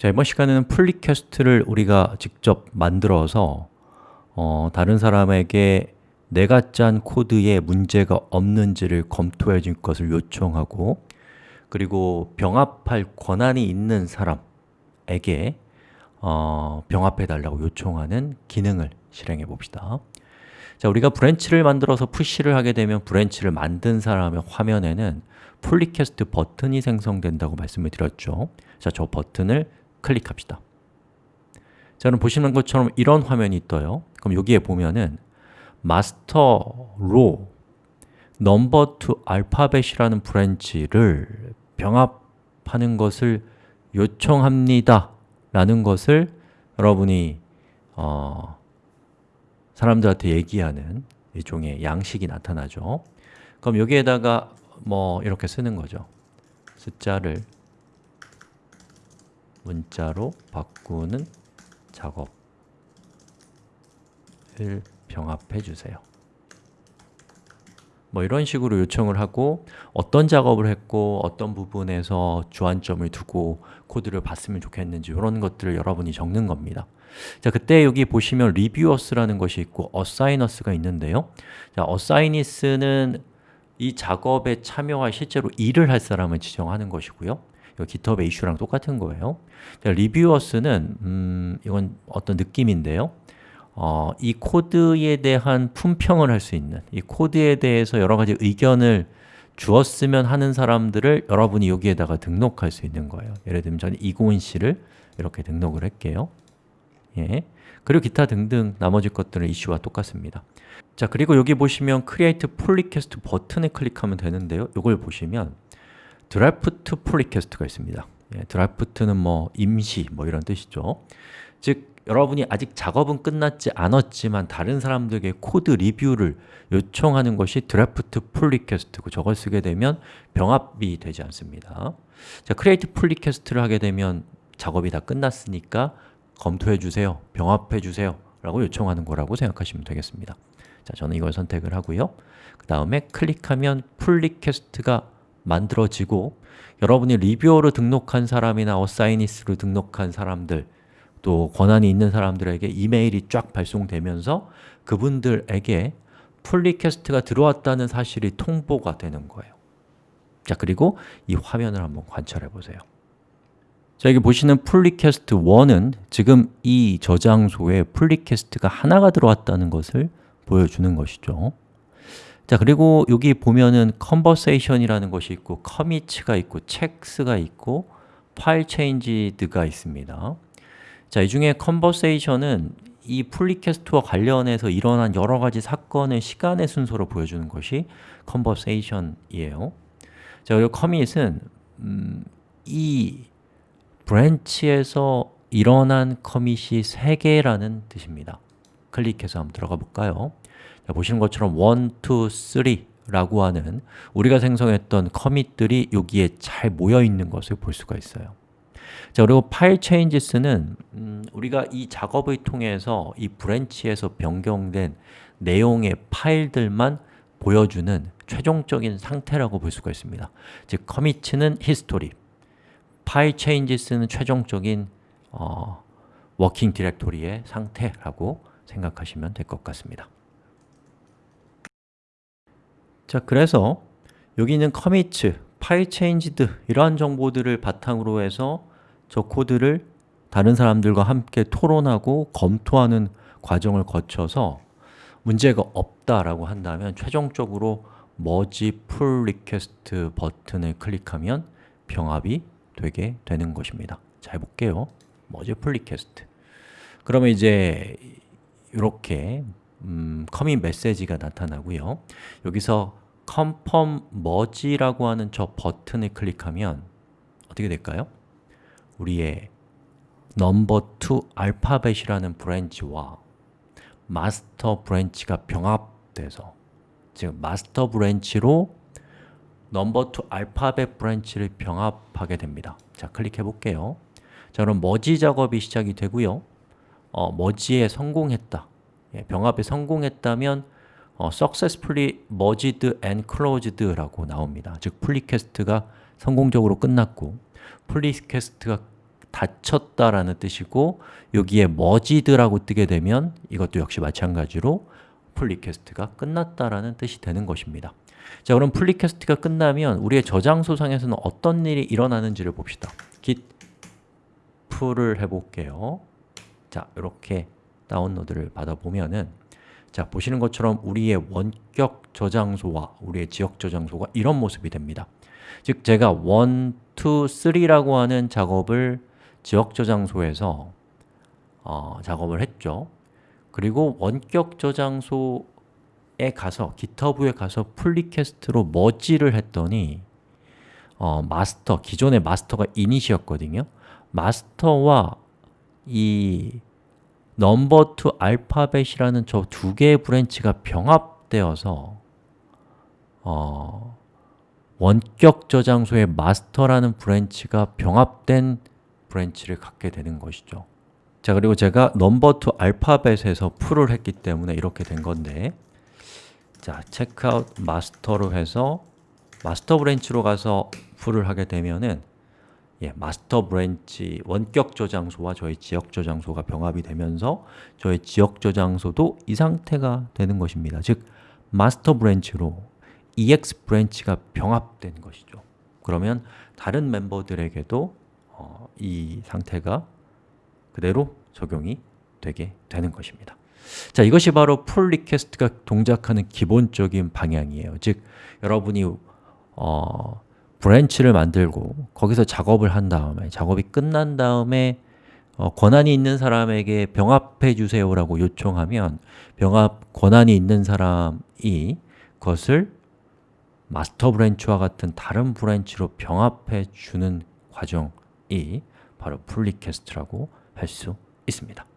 자, 이번 시간에는 pull request를 우리가 직접 만들어서 어, 다른 사람에게 내가 짠 코드에 문제가 없는지를 검토해 줄 것을 요청하고 그리고 병합할 권한이 있는 사람에게 어, 병합해 달라고 요청하는 기능을 실행해 봅시다. 자, 우리가 branch를 만들어서 push를 하게 되면 branch를 만든 사람의 화면에는 pull request 버튼이 생성된다고 말씀을 드렸죠. 자, 저 버튼을 클릭합시다. 자, 그럼 보시는 것처럼 이런 화면이 떠요. 그럼 여기에 보면은 master로 number two alphabet이라는 branch를 병합하는 것을 요청합니다. 라는 것을 여러분이 어, 사람들한테 얘기하는 일종의 양식이 나타나죠. 그럼 여기에다가 뭐 이렇게 쓰는 거죠. 숫자를 문자로 바꾸는 작업을 병합해 주세요. 뭐 이런 식으로 요청을 하고 어떤 작업을 했고 어떤 부분에서 주안점을 두고 코드를 봤으면 좋겠는지 이런 것들을 여러분이 적는 겁니다. 자, 그때 여기 보시면 리뷰어스라는 것이 있고 어사이너스가 있는데요. 자, 어사이니스는 이 작업에 참여할 실제로 일을 할 사람을 지정하는 것이고요 GitHub의 이슈랑 똑같은 거예요. 자, 리뷰어스는 음, 이건 어떤 느낌인데요. 어, 이 코드에 대한 품평을 할 수 있는 이 코드에 대해서 여러 가지 의견을 주었으면 하는 사람들을 여러분이 여기에다가 등록할 수 있는 거예요. 예를 들면 저는 이고은 씨를 이렇게 등록을 할게요. 예. 그리고 기타 등등 나머지 것들은 이슈와 똑같습니다. 자 그리고 여기 보시면 Create Pull Request 버튼을 클릭하면 되는데요. 이걸 보시면 draft pull request가 있습니다. 예, draft는 뭐 임시 뭐 이런 뜻이죠. 즉 여러분이 아직 작업은 끝났지 않았지만 다른 사람들에게 code review를 요청하는 것이 draft pull request고 저걸 쓰게 되면 병합이 되지 않습니다. 자, create pull request를 하게 되면 작업이 다 끝났으니까 검토해 주세요, 병합해 주세요 라고 요청하는 거라고 생각하시면 되겠습니다. 자, 저는 이걸 선택을 하고요. 그 다음에 클릭하면 pull request가 만들어지고 여러분이 reviewer로 등록한 사람이나 assignees로 등록한 사람들 또 권한이 있는 사람들에게 이메일이 쫙 발송되면서 그분들에게 pull request가 들어왔다는 사실이 통보가 되는 거예요. 자 그리고 이 화면을 한번 관찰해 보세요. 자 여기 보시는 pull request 1은 지금 이 저장소에 pull request가 하나가 들어왔다는 것을 보여주는 것이죠 자 그리고 여기 보면은 conversation이라는 것이 있고 commit가 있고 checks가 있고 file changed가 있습니다. 자, 이 중에 conversation은 이 pull request와 관련해서 일어난 여러 가지 사건의 시간의 순서로 보여주는 것이 conversation이에요. 자, 그리고 commit은 음, 이 branch에서 일어난 commit이 3개라는 뜻입니다 클릭해서 한번 들어가 볼까요? 자, 보시는 것처럼 1, 2, 3라고 하는 우리가 생성했던 commit들이 여기에 잘 모여 있는 것을 볼 수가 있어요 자 그리고 file changes는 음, 우리가 이 작업을 통해서 이 branch에서 변경된 내용의 파일들만 보여주는 최종적인 상태라고 볼 수가 있습니다 즉, commit는 history, file changes는 최종적인 어, working directory의 상태라고 생각하시면 될 것 같습니다. 자, 그래서 여기 있는 commit, file changed 이러한 정보들을 바탕으로 해서 저 코드를 다른 사람들과 함께 토론하고 검토하는 과정을 거쳐서 문제가 없다라고 한다면 최종적으로 merge pull request 버튼을 클릭하면 병합이 되게 되는 것입니다. 자, 해볼게요. merge pull request. 그러면 이제 이렇게 음, commit 메시지가 나타나고요. 여기서 confirm merge라고 하는 저 버튼을 클릭하면 어떻게 될까요? 우리의 number2 알파벳이라는 브랜치와 마스터 브랜치가 병합돼서 즉 마스터 브랜치로 number2 알파벳 브랜치를 병합하게 됩니다. 자, 클릭해 볼게요. 자, 그럼 머지 작업이 시작이 되고요 어, 머지에 성공했다. 예, 병합에 성공했다면 어, successfully merged and closed 라고 나옵니다. 즉, pull request가 성공적으로 끝났고 pull request가 닫혔다라는 뜻이고 여기에 merged라고 뜨게 되면 이것도 역시 마찬가지로 pull request가 끝났다라는 뜻이 되는 것입니다. 자 그럼 pull request가 끝나면 우리의 저장소상에서는 어떤 일이 일어나는지를 봅시다. git 풀을 해볼게요 자, 이렇게 다운로드를 받아보면은 자, 보시는 것처럼 우리의 원격 저장소와 우리의 지역 저장소가 이런 모습이 됩니다. 즉, 제가 1, 2, 3라고 하는 작업을 지역 저장소에서 어, 작업을 했죠. 그리고 원격 저장소에 가서, GitHub에 가서 풀리퀘스트로 머지를 했더니 어, 마스터, 기존의 마스터가 이닛이었거든요. 마스터와 이 넘버 투 알파벳이라는 저 두 개의 branch가 병합되어서 어, 원격 저장소의 master라는 branch가 병합된 branch를 갖게 되는 것이죠. 자 그리고 제가 number two alphabet에서 pull을 했기 때문에 이렇게 된 건데 자, checkout 마스터로 해서 마스터 브랜치로 가서 풀을 하게 되면은 예, master branch 원격 저장소와 저희 지역 저장소가 병합이 되면서 저희 지역 저장소도 이 상태가 되는 것입니다. 즉, 마스터 브랜치로 EX 브랜치가 병합된 것이죠. 그러면 다른 멤버들에게도 어, 이 상태가 그대로 적용이 되게 되는 것입니다. 자, 이것이 바로 pull request가 동작하는 기본적인 방향이에요. 즉, 여러분이 어, branch를 만들고 거기서 작업을 한 다음에 작업이 끝난 다음에 어, 권한이 있는 사람에게 병합해 주세요라고 요청하면 병합 권한이 있는 사람이 그것을 master branch와 같은 다른 branch로 병합해 주는 과정이 바로 풀 리퀘스트라고 할 수 있습니다.